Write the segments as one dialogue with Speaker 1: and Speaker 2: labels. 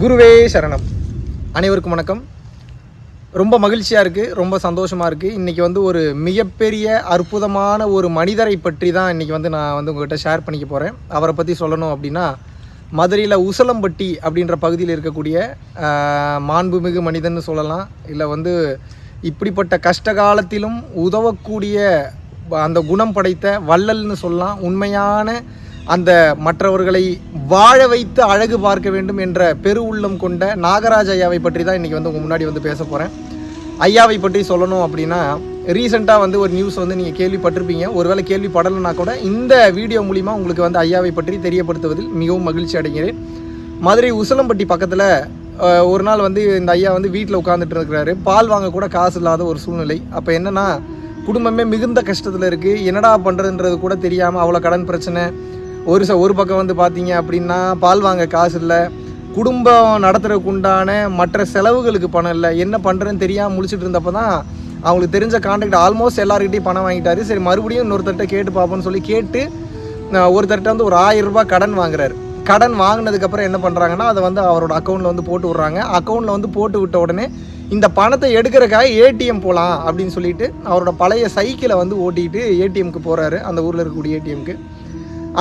Speaker 1: குருவே சரணம். அனைவருக்கும் வணக்கம். ரொம்ப மகிழ்ச்சியாக இருக்குது ரொம்ப சந்தோஷமாக இருக்குது இன்றைக்கி வந்து ஒரு மிகப்பெரிய அற்புதமான ஒரு மனிதரை பற்றி தான் இன்றைக்கி வந்து நான் வந்து உங்கள்கிட்ட ஷேர் பண்ணிக்க போகிறேன் அவரை பற்றி சொல்லணும் அப்படின்னா மதுரையில் உசலம்பட்டி அப்படின்ற பகுதியில் இருக்கக்கூடிய மாண்புமிகு மனிதன்னு சொல்லலாம். இல்லை வந்து இப்படிப்பட்ட கஷ்ட காலத்திலும் உதவக்கூடிய அந்த குணம் படைத்த வள்ளல்னு சொல்லலாம் உண்மையான அந்த மற்றவர்களை வாழ வைத்து அழகு பார்க்க வேண்டும் என்ற பெரு உள்ளம் கொண்ட நாகராஜ் ஐயாவை பற்றி தான் இன்றைக்கி வந்து உங்கள் முன்னாடி வந்து பேச போகிறேன் ஐயாவை பற்றி சொல்லணும் அப்படின்னா ரீசெண்டாக வந்து ஒரு நியூஸ் வந்து நீங்கள் கேள்விப்பட்டிருப்பீங்க. ஒருவேளை கேள்விப்படலைன்னா கூட இந்த வீடியோ மூலிமா உங்களுக்கு வந்து ஐயாவை பற்றி தெரியப்படுத்துவதில் மிகவும் மகிழ்ச்சி அடைகிறேன். மதுரை உசலம்பட்டி பக்கத்தில் ஒரு நாள் வந்து இந்த ஐயா வந்து வீட்டில் உட்காந்துட்டு இருக்கிறாரு. பால் வாங்க கூட காசு இல்லாத ஒரு சூழ்நிலை. அப்போ என்னென்னா குடும்பமே மிகுந்த கஷ்டத்தில் இருக்குது என்னடா பண்ணுறதுன்றது கூட தெரியாமல் அவ்வளோ கடன் பிரச்சனை. ஒரு ச ஒரு பக்கம் வந்து பார்த்தீங்க அப்படின்னா பால் வாங்க காசு இல்லை. குடும்பம் நடத்துறதுக்கு உண்டான மற்ற செலவுகளுக்கு பணம் இல்லை. என்ன பண்ணுறதுன்னு தெரியாமல் முழிச்சிட்டு இருந்தப்போ தான் அவங்களுக்கு தெரிஞ்ச கான்டாக்ட் ஆல்மோஸ்ட் எல்லாருக்கிட்டையும் பணம் வாங்கிட்டாரு. சரி மறுபடியும் இன்னொருத்தர்கிட்ட கேட்டு பார்ப்போம்னு சொல்லி கேட்டு ஒருத்தர்கிட்ட வந்து ஒரு ஆயிரம் ரூபாய் கடன் வாங்குறாரு. கடன் வாங்கினதுக்கப்புறம் என்ன பண்ணுறாங்கன்னா அதை வந்து அவரோட அக்கௌண்ட்டில் வந்து போட்டு விட்றாங்க. அக்கௌண்ட்டில் வந்து போட்டு விட்ட உடனே இந்த பணத்தை எடுக்கிறக்காக ஏடிஎம் போகலாம் அப்படின்னு சொல்லிட்டு அவரோட பழைய சைக்கிளை வந்து ஓட்டிகிட்டு ஏடிஎம்க்கு போகிறாரு அந்த ஊரில் இருக்கக்கூடிய ஏடிஎம்க்கு.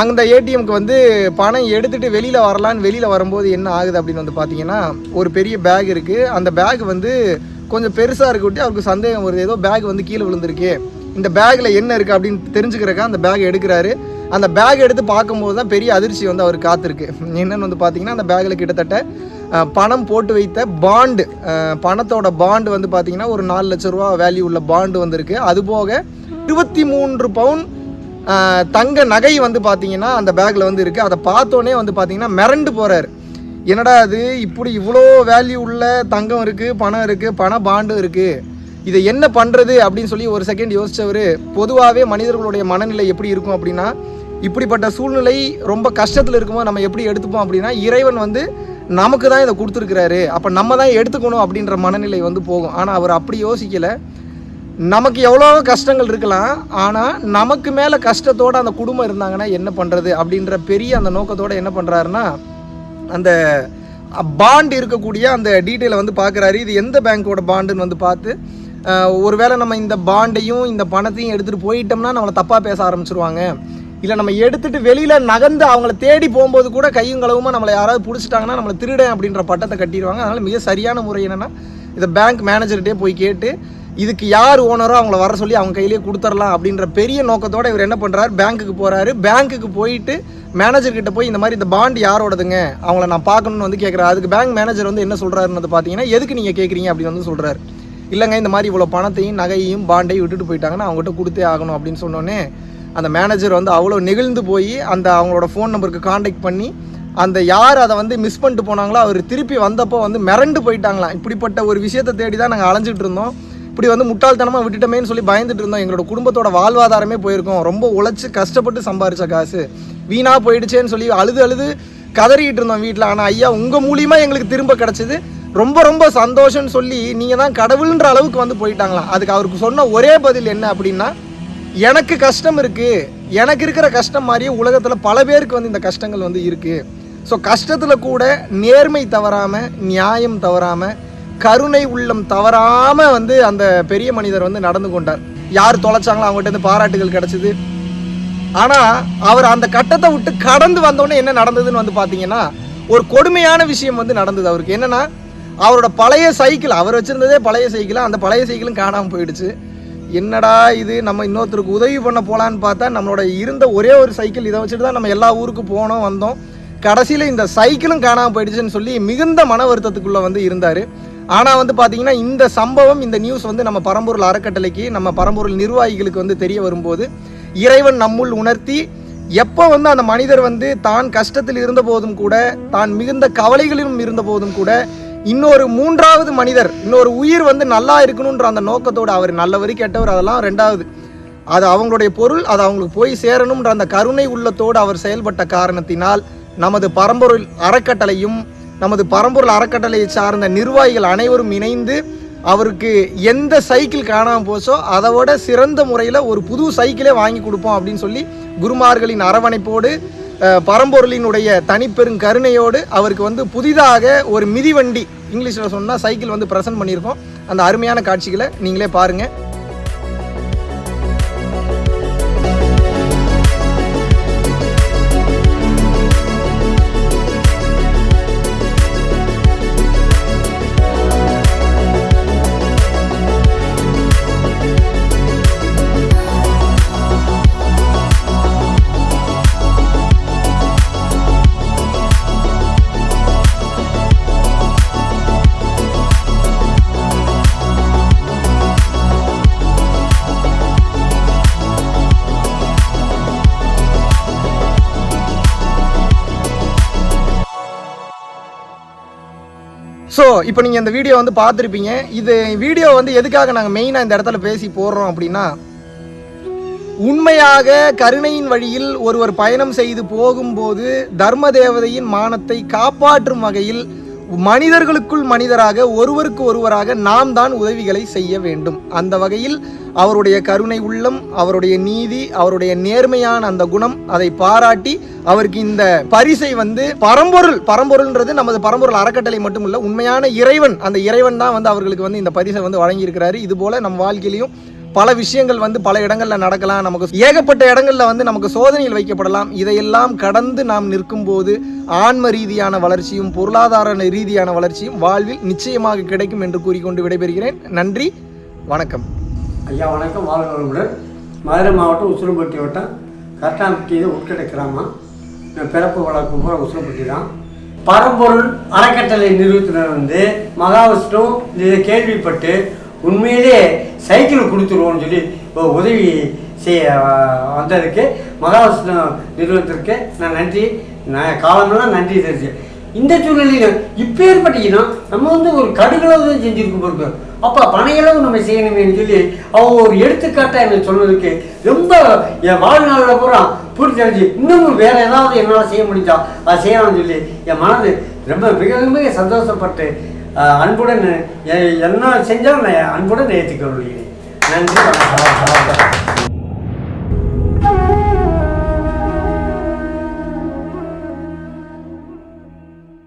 Speaker 1: அந்த ஏடிஎம்க்கு வந்து பணம் எடுத்துகிட்டு வெளியில் வரலான்னு வெளியில் வரும்போது என்ன ஆகுது அப்படின்னு வந்து பார்த்தீங்கன்னா ஒரு பெரிய பேக் இருக்குது அந்த பேக் வந்து கொஞ்சம் பெருசாக இருக்கட்டி அவருக்கு சந்தேகம் வருது. ஏதோ பேக் வந்து கீழே விழுந்திருக்கு. இந்த பேக்கில் என்ன இருக்குது அப்படின்னு தெரிஞ்சுக்கிறக்கா அந்த பேக் எடுக்கிறாரு. அந்த பேக் எடுத்து பார்க்கும்போது தான் பெரிய அதிர்ச்சி வந்து அவர் காத்திருக்கு. என்னென்னு வந்து பார்த்தீங்கன்னா அந்த பேக்கில் கிட்டத்தட்ட பணம் போட்டு வைத்த பாண்டு பணத்தோட பாண்டு வந்து பார்த்தீங்கன்னா ஒரு நாலு லட்ச ரூபா வேல்யூ உள்ள பாண்டு வந்திருக்கு. அதுபோக இருபத்தி மூன்று பவுன் தங்க நகை வந்து பார்த்தீங்கன்னா அந்த பேக்கில் வந்து இருக்குது அதை பார்த்தோன்னே வந்து பார்த்தீங்கன்னா மிரண்டு போகிறாரு என்னடா அது இப்படி இவ்வளோ வேல்யூ உள்ள தங்கம் இருக்குது பணம் இருக்குது பண பாண்டும் இருக்குது இதை என்ன பண்ணுறது அப்படின்னு சொல்லி ஒரு செகண்ட் யோசித்தவர் பொதுவாகவே மனிதர்களுடைய மனநிலை எப்படி இருக்கும் அப்படின்னா இப்படிப்பட்ட சூழ்நிலை ரொம்ப கஷ்டத்தில் இருக்கும்போது நம்ம எப்படி எடுத்துப்போம் அப்படின்னா இறைவன் வந்து நமக்கு தான் இதை கொடுத்துருக்கிறாரு. அப்போ நம்ம தான் எடுத்துக்கணும் அப்படின்ற மனநிலை வந்து போகும். ஆனால் அவர் அப்படி யோசிக்கலை. நமக்கு எவ்வளோ கஷ்டங்கள் இருக்கலாம். ஆனால் நமக்கு மேலே கஷ்டத்தோடு அந்த குடும்பம் இருந்தாங்கன்னா என்ன பண்ணுறது அப்படின்ற பெரிய அந்த நோக்கத்தோடு என்ன பண்ணுறாருன்னா அந்த பாண்டு இருக்கக்கூடிய அந்த டீட்டெயிலை வந்து பார்க்குறாரு இது எந்த பேங்க்கோட பாண்டுன்னு வந்து பார்த்து ஒருவேளை நம்ம இந்த பாண்டையும் இந்த பணத்தையும் எடுத்துகிட்டு போயிட்டோம்னா நம்மளை தப்பாக பேச ஆரம்பிச்சிருவாங்க. இல்லை நம்ம எடுத்துகிட்டு வெளியில் நகர்ந்து அவங்கள தேடி போகும்போது கூட கையும் களவுமா நம்மளை யாராவது பிடிச்சிட்டாங்கன்னா நம்மளை திருடன் அப்படின்ற பட்டத்தை கட்டிடுவாங்க. அதனால் மிக சரியான முறை என்னென்னா இதை பேங்க் மேனேஜர்கிட்டே போய் கேட்டு இதுக்கு யார் ஓனரோ அவங்கள வர சொல்லி அவங்க கையிலேயே கொடுத்துடலாம் அப்படின்ற பெரிய நோக்கத்தோடு இவர் என்ன பண்ணுறாரு பேங்க்குக்கு போகிறாரு பேங்க்குக்கு போயிட்டு மேனேஜர்கிட்ட போய் இந்த மாதிரி இந்த பாண்ட் யாரோடதுங்க? அவங்கள நான் பார்க்கணும்னு வந்து கேட்குறாரு அதுக்கு பேங்க் மேனேஜர் வந்து என்ன சொல்கிறாருன்னு பார்த்தீங்கன்னா எதுக்கு நீங்கள் கேட்குறீங்க அப்படின்னு வந்து சொல்கிறாரு இல்லைங்க இந்த மாதிரி இவ்வளோ பணத்தையும் நகையையும் பாண்டையும் விட்டுட்டு போயிட்டாங்கன்னா அவங்ககிட்ட கொடுத்தே ஆகணும் அப்படின்னு சொன்னோன்னே அந்த மேனேஜர் வந்து அவ்வளோ நெகிழ்ந்து போய் அந்த அவங்களோட ஃபோன் நம்பருக்கு காண்டாக்ட் பண்ணி அந்த யார் அதை வந்து மிஸ் பண்ணிட்டு போனாங்களோ அவர் திருப்பி வந்தப்போ வந்து மிரண்டு போயிட்டாங்களாம். இப்படிப்பட்ட ஒரு விஷயத்தை தேடி தான் நாங்கள் அலைஞ்சிட்டு இருந்தோம். இப்படி வந்து முட்டாள்தனமாக விட்டுட்டோமேன்னு சொல்லி பயந்துட்டு இருந்தோம். எங்களோட குடும்பத்தோட வாழ்வாதாரமே போயிருக்கோம். ரொம்ப உழைச்சி கஷ்டப்பட்டு சம்பாரிச்ச காசு. வீணாக போயிடுச்சேன்னு சொல்லி அழுது அழுது கதறிக்கிட்டு இருந்தோம் வீட்டில் ஆனால் ஐயா உங்கள் மூலியமாக எங்களுக்கு திரும்ப கிடச்சிது. ரொம்ப ரொம்ப சந்தோஷம்னு சொல்லி நீங்கள் தான் கடவுள்ன்ற அளவுக்கு வந்து போயிட்டாங்களாம். அதுக்கு அவருக்கு சொன்ன ஒரே பதில் என்ன அப்படின்னா எனக்கு கஷ்டம் இருக்குது எனக்கு இருக்கிற கஷ்டம் மாதிரியே உலகத்தில் பல பேருக்கு வந்து இந்த கஷ்டங்கள் வந்து இருக்குது ஸோ கஷ்டத்தில் கூட நேர்மை தவறாமல் நியாயம் தவறாமல் கருணை உள்ளம் தவறாமல் வந்து அந்த பெரிய மனிதர் வந்து நடந்து கொண்டார். யார் தொலைச்சாங்களோ அவங்ககிட்ட இருந்து பாராட்டுகள் கிடச்சிது. ஆனால் அவர் அந்த கட்டத்தை விட்டு கடந்து வந்தோடனே என்ன நடந்ததுன்னு வந்து பார்த்தீங்கன்னா ஒரு கொடுமையான விஷயம் வந்து நடந்தது அவருக்கு. என்னன்னா அவரோட பழைய சைக்கிள் அவர் வச்சுருந்ததே பழைய சைக்கிள்? அந்த பழைய சைக்கிளும் காணாமல் போயிடுச்சு. என்னடா இது? நம்ம இன்னொருத்தருக்கு உதவி பண்ண போகலான்னு பார்த்தா நம்மளோட இருந்த ஒரே ஒரு சைக்கிள் இதை வச்சுட்டு தான் நம்ம எல்லா ஊருக்கு போனோம் வந்தோம். கடைசியில் இந்த சைக்கிளும் காணாமல் போயிடுச்சுன்னு சொல்லி மிகுந்த மன வருத்தத்துக்குள்ளே வந்து இருந்தார். ஆனால் வந்து பார்த்தீங்கன்னா இந்த சம்பவம் இந்த நியூஸ் வந்து நம்ம பரம்பூரில் அறக்கட்டளைக்கு நம்ம பரம்பூரில் நிர்வாகிகளுக்கு வந்து தெரிய வரும்போது இறைவன் நம்முள் உணர்த்தி எப்போ வந்து அந்த மனிதர் வந்து தான் கஷ்டத்தில் இருந்த போதும் கூட தான் மிகுந்த கவலைகளிலும் இருந்த போதும் கூட இன்னொரு மூன்றாவது மனிதர் இன்னொரு உயிர் வந்து நல்லா இருக்கணுன்ற அந்த நோக்கத்தோடு அவர் நல்லவர் கெட்டவர் அதெல்லாம் ரெண்டாவது. அது அவங்களுடைய பொருள் அது அவங்களுக்கு போய் சேரணுன்ற அந்த கருணை உள்ளத்தோடு அவர் செயல்பட்ட காரணத்தினால் நமது பரம்பொருள் அறக்கட்டளையும் நமது பரம்பொருள் அறக்கட்டளையை சார்ந்த நிர்வாகிகள் அனைவரும் இணைந்து அவருக்கு எந்த சைக்கிள் காணாமல் போச்சோ அதை விட சிறந்த முறையில் ஒரு புது சைக்கிளே வாங்கி கொடுப்போம் அப்படின்னு சொல்லி குருமார்களின் அரவணைப்போடு பரம்பொருளினுடைய தனிப்பெரும் கருணையோடு அவருக்கு வந்து புதிதாக ஒரு மிதிவண்டி இங்கிலீஷில் சொன்னால் சைக்கிள் வந்து ப்ரெசென்ட் பண்ணியிருக்கோம். அந்த அருமையான காட்சிகளை நீங்களே பாருங்கள் ஸோ இப்போ நீங்கள் இந்த வீடியோ வந்து பார்த்துருப்பீங்க. இது வீடியோ வந்து எதுக்காக நாங்கள் மெயினாக இந்த இடத்துல பேசி போடுறோம் அப்படின்னா உண்மையாக கருணையின் வழியில் ஒருவர் பயணம் செய்து போகும்போது தர்ம தேவதையின் மானத்தை காப்பாற்றும் வகையில் மனிதர்களுக்குள் மனிதராக ஒருவருக்கு ஒருவராக நாம் தான் உதவிகளை செய்ய வேண்டும். அந்த வகையில் அவருடைய கருணை உள்ளம் அவருடைய நீதி அவருடைய நேர்மையான அந்த குணம் அதை பாராட்டி அவருக்கு இந்த பரிசை வந்து பரம்பொருள் பரம்பொருள்ன்றது நமது பரம்பொருள் அறக்கட்டளை மட்டும் இல்லை உண்மையான இறைவன் அந்த இறைவன் தான் வந்து அவர்களுக்கு வந்து இந்த பரிசை வந்து வழங்கியிருக்கிறாரு. இது போல நம் வாழ்க்கையிலையும் பல விஷயங்கள் வந்து பல இடங்களில் நடக்கலாம். நமக்கு ஏகப்பட்ட இடங்களில் வந்து நமக்கு சோதனையில் வைக்கப்படலாம். இதையெல்லாம் கடந்து நாம் நிற்கும் போது ஆன்ம ரீதியான வளர்ச்சியும் பொருளாதார ரீதியான வளர்ச்சியும் வாழ்வில் நிச்சயமாக கிடைக்கும் என்று கூறிக்கொண்டு விடைபெறுகிறேன். நன்றி வணக்கம்.
Speaker 2: ஐயா வணக்கம். வாழ்க மதுரை மாவட்டம் உசுரம்பட்டி வட்டம். கரெக்டாம்பட்டி உட்கடை கிராமம். பிறப்பு வழக்கம் போல உசுரம்பட்டி தான். பரம்பொருள் அறக்கட்டளை நிறுவனத்தினர் வந்து மகாவிஷ்ணு இதை கேள்விப்பட்டு உண்மையிலே சைக்கிள் கொடுத்துருவோம்னு சொல்லி உதவி செய்ய வந்ததுக்கு மகாவிஷ்ணு நிறுவனத்திற்கு நான் நன்றி. நான் காலமெல்லாம் நன்றி தெரிஞ்சு இந்த சூழ்நிலையில் இப்போ ஏற்பட்டீங்கன்னா நம்ம வந்து ஒரு கடுகளவு தான் செஞ்சுருக்க போகிறோம் அப்போ பனையளவு நம்ம செய்யணுமேனு சொல்லி அவங்க ஒரு எடுத்துக்காட்டாக எனக்கு சொன்னதுக்கு ரொம்ப என் வாழ்நாளில் பூரா பூர்த்தி அடைஞ்சு இன்னமும் வேறு ஏதாவது என்னால் செய்ய முடிஞ்சா அதை செய்யலாம்னு சொல்லி என் மனது ரொம்ப மிக மிக சந்தோஷப்பட்டு அன்புடன் என்ன செஞ்சாலும் நான் அன்புடன் ஏற்றுக்கொள்கிறேன். நன்றி வணக்கம்.